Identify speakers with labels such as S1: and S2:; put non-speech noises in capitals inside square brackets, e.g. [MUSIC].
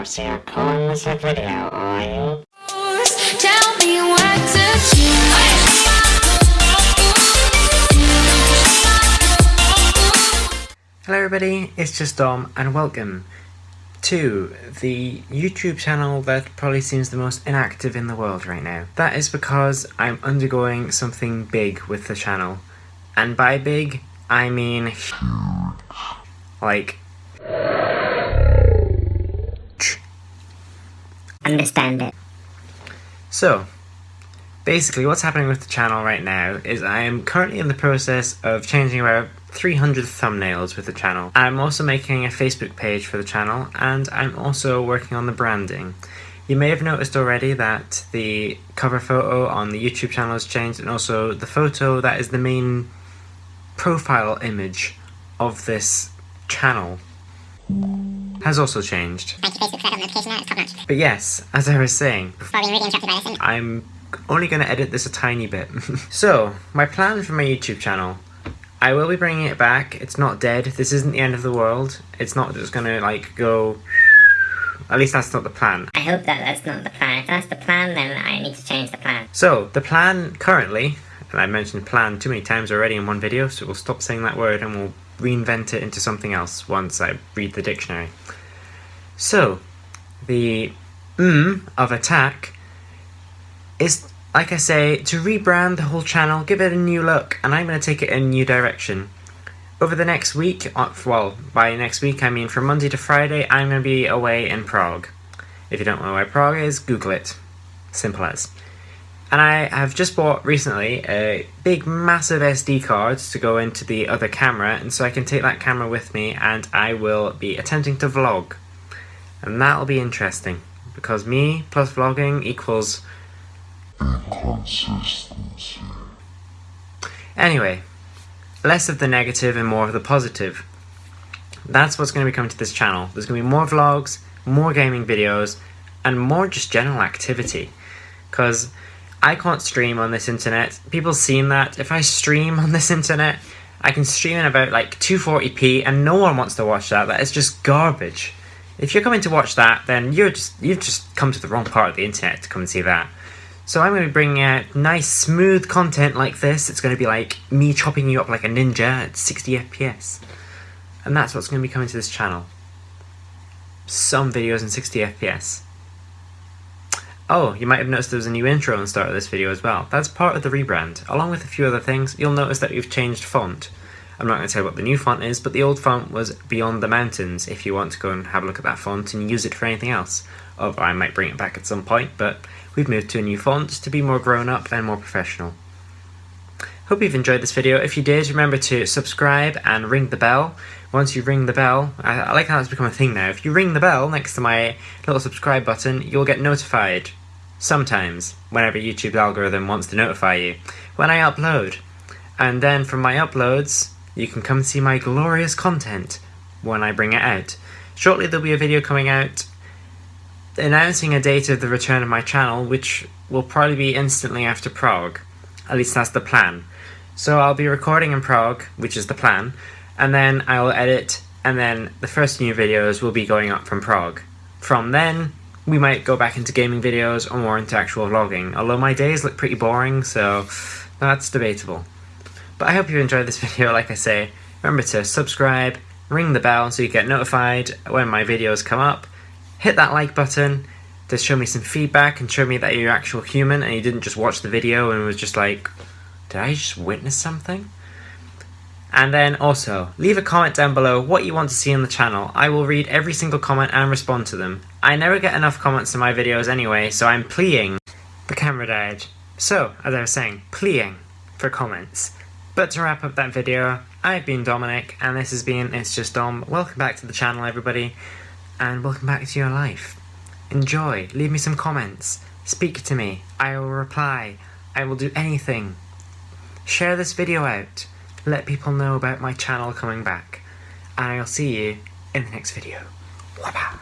S1: video, so you're calling this a video, are you?
S2: Tell me what to do.
S3: Hello everybody, it's just Dom and welcome to the YouTube channel that probably seems the most inactive in the world right now. That is because I'm undergoing something big with the channel. And by big, I mean huge. Like
S1: Understand it.
S3: So, basically what's happening with the channel right now is I am currently in the process of changing about 300 thumbnails with the channel. I'm also making a Facebook page for the channel and I'm also working on the branding. You may have noticed already that the cover photo on the YouTube channel has changed and also the photo that is the main profile image of this channel has also changed.
S1: Thank you, Facebook, for that notification. That is top notch.
S3: But yes, as I was saying,
S1: Before being really interrupted by this,
S3: I'm only going to edit this a tiny bit. [LAUGHS] so, my plan for my YouTube channel. I will be bringing it back. It's not dead. This isn't the end of the world. It's not just going to, like, go... At least that's not the plan.
S1: I hope that that's not the plan. If that's the plan, then I need to change the plan.
S3: So, the plan currently, and I mentioned plan too many times already in one video, so we'll stop saying that word and we'll reinvent it into something else once I read the dictionary. So, the mm of attack is, like I say, to rebrand the whole channel, give it a new look, and I'm going to take it in a new direction. Over the next week, uh, well, by next week I mean from Monday to Friday, I'm going to be away in Prague. If you don't know where Prague is, Google it. Simple as. And I have just bought recently a big massive SD card to go into the other camera, and so I can take that camera with me and I will be attempting to vlog. And that'll be interesting, because me plus vlogging equals
S4: Inconsistency.
S3: Anyway, less of the negative and more of the positive. That's what's going to be coming to this channel. There's going to be more vlogs, more gaming videos, and more just general activity. Because I can't stream on this internet. People seen that. If I stream on this internet, I can stream in about like 240p and no one wants to watch that. That is just garbage. If you're coming to watch that, then you're just you've just come to the wrong part of the internet to come and see that. So I'm going to be bringing out nice, smooth content like this. It's going to be like me chopping you up like a ninja at 60 FPS. And that's what's going to be coming to this channel. Some videos in 60 FPS. Oh, you might have noticed there was a new intro on the start of this video as well. That's part of the rebrand. Along with a few other things, you'll notice that we've changed font. I'm not going to tell you what the new font is, but the old font was Beyond the Mountains if you want to go and have a look at that font and use it for anything else. Or I might bring it back at some point, but we've moved to a new font to be more grown up and more professional. Hope you've enjoyed this video. If you did, remember to subscribe and ring the bell. Once you ring the bell, I, I like how it's become a thing now. If you ring the bell next to my little subscribe button, you'll get notified. Sometimes, whenever YouTube's algorithm wants to notify you, when I upload. And then from my uploads, you can come see my glorious content when I bring it out. Shortly there'll be a video coming out announcing a date of the return of my channel, which will probably be instantly after Prague. At least that's the plan. So I'll be recording in Prague, which is the plan, and then I'll edit, and then the first new videos will be going up from Prague. From then, we might go back into gaming videos or more into actual vlogging, although my days look pretty boring, so that's debatable. But I hope you enjoyed this [LAUGHS] video, like I say. Remember to subscribe, ring the bell so you get notified when my videos come up, hit that like button to show me some feedback and show me that you're actual human and you didn't just watch the video and was just like, did I just witness something? And then also, leave a comment down below what you want to see on the channel. I will read every single comment and respond to them. I never get enough comments in my videos anyway, so I'm pleading. The camera died. So, as I was saying, pleading for comments. But to wrap up that video, I've been Dominic, and this has been It's Just Dom. Welcome back to the channel, everybody, and welcome back to your life. Enjoy, leave me some comments, speak to me, I will reply, I will do anything. Share this video out, let people know about my channel coming back, and I'll see you in the next video. Wabba.